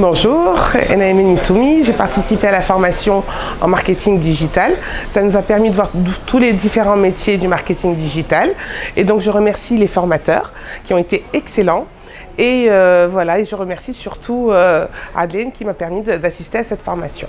Bonjour, Enaïme Nitoumi, j'ai participé à la formation en marketing digital. Ça nous a permis de voir tous les différents métiers du marketing digital. Et donc je remercie les formateurs qui ont été excellents. Et euh, voilà, et je remercie surtout euh, Adeline qui m'a permis d'assister à cette formation.